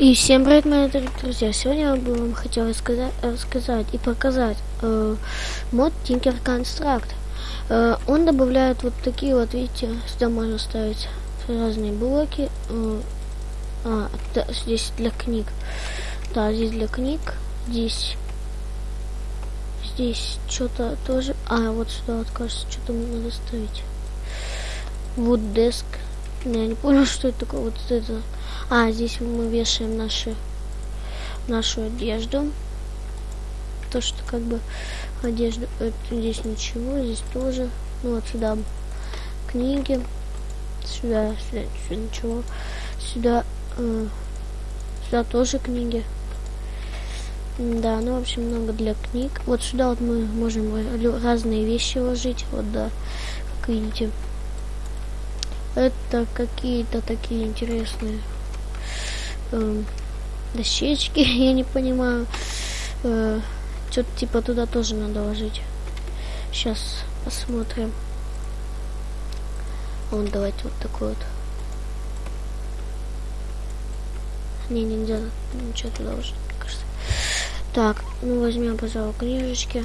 И всем привет, мои дорогие друзья! Сегодня я бы вам хотел рассказать, и показать э, мод Tinker Construct. Э, он добавляет вот такие вот, видите, сюда можно ставить разные блоки. Э, а, здесь для книг. Да, здесь для книг. Здесь здесь что-то тоже. А, вот сюда вот кажется, что-то надо ставить. Вот деск. Я не понял, что это такое. Вот это. А, здесь мы вешаем наши, нашу одежду. То, что как бы одежда, это, здесь ничего, здесь тоже. Ну вот сюда книги, сюда, сюда, сюда ничего, сюда, э, сюда тоже книги. Да, ну, в общем, много для книг. Вот сюда вот мы можем разные вещи ложить, вот, да, как видите. Это какие-то такие интересные э, дощечки, я не понимаю. Э, Что-то типа туда тоже надо ложить. Сейчас посмотрим. Вот давайте вот такой вот. Не, нельзя ничего туда ложить, кажется. Так, ну возьмем, пожалуй, книжечки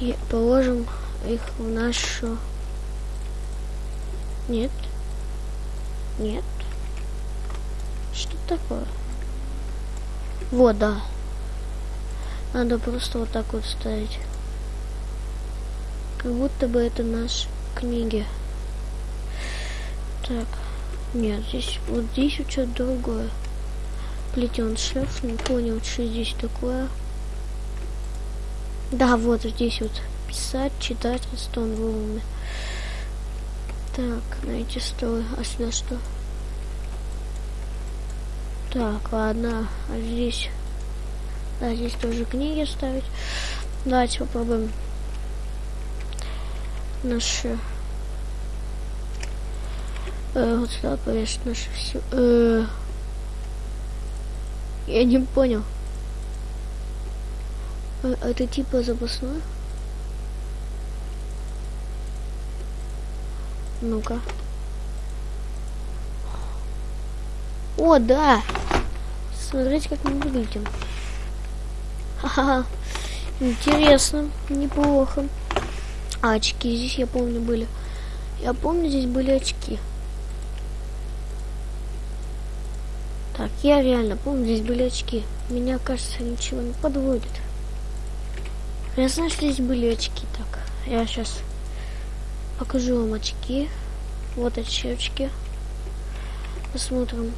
и положим их в нашу... Нет. Нет такое? Вот, да. Надо просто вот так вот ставить. Как будто бы это наши книги. Так. Нет, здесь вот здесь вот что-то другое. Плетен шеф, не понял, что здесь такое. Да, вот здесь вот писать, читать, стон волны. Так, найти столы. А сюда что? Так, ладно, а здесь... Да, здесь тоже книги ставить. Давайте попробуем наши... Э, вот сюда повесить наши все... Э, я не понял. Э, это типа запасной? Ну-ка. О, да! Смотрите, как мы выглядим. Ха-ха. Интересно, неплохо. А очки здесь, я помню, были. Я помню, здесь были очки. Так, я реально помню, здесь были очки. Меня, кажется, ничего не подводит. Я знаю, что здесь были очки. Так, я сейчас покажу вам очки. Вот очки. Посмотрим.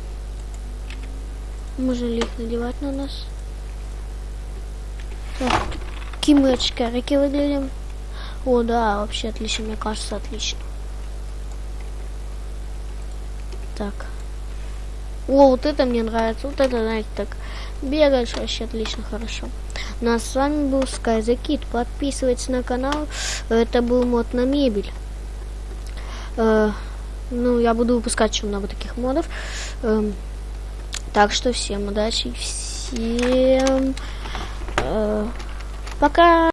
Можно ли их надевать на нас? Так, какие мы очкарики выглядим? О, да, вообще отлично, мне кажется, отлично. Так. О, вот это мне нравится. Вот это, знаете, так бегаешь вообще отлично, хорошо. Ну а с вами был Sky the Kid. Подписывайтесь на канал. Это был мод на мебель. Э, ну, я буду выпускать еще много таких модов. Э, так что всем удачи, всем э, пока.